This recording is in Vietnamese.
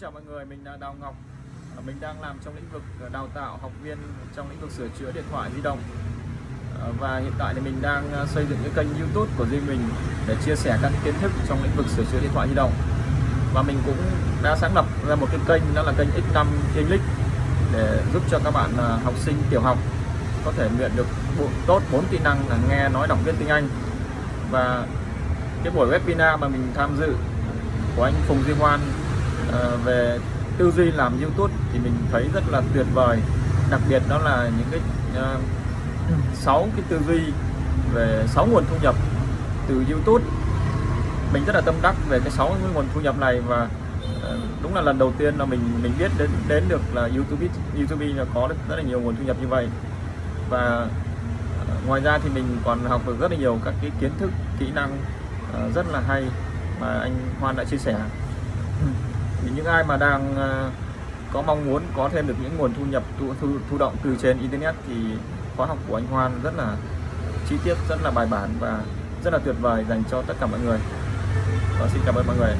chào mọi người, mình là Đào Ngọc. Ờ, mình đang làm trong lĩnh vực ờ, đào tạo học viên trong lĩnh vực sửa chữa điện thoại di động. Ờ, và hiện tại thì mình đang xây dựng cái kênh youtube của riêng mình để chia sẻ các kiến thức trong lĩnh vực sửa chữa điện thoại di động. Và mình cũng đã sáng lập ra một cái kênh đó là kênh X5 English để giúp cho các bạn học sinh tiểu học có thể luyện được bộ- tốt bốn kỹ năng là nghe, nói, đọc, viết tiếng Anh. Và cái buổi webinar mà mình tham dự của anh Phùng Duy Hoan Ờ, về tư duy làm YouTube thì mình thấy rất là tuyệt vời. Đặc biệt đó là những cái ờ, sáu cái tư duy về sáu nguồn thu nhập từ YouTube. Mình rất là tâm đắc về cái sáu nguồn thu nhập này và uh, đúng là lần đầu tiên là mình mình biết đến đến được là YouTube YouTube là có rất, là nhiều nguồn thu nhập như vậy. Và uh, ngoài ra thì mình còn học được rất là nhiều các cái kiến thức kỹ năng rất là hay mà anh Hoan đã chia sẻ thì những ai mà đang ờ, có mong muốn có thêm được những nguồn thu nhập thu thu, thu động từ trên internet thì khóa học của anh Hoan rất là chi tiết rất là bài bản và rất là tuyệt vời dành cho tất cả mọi người. Và xin cảm ơn mọi người.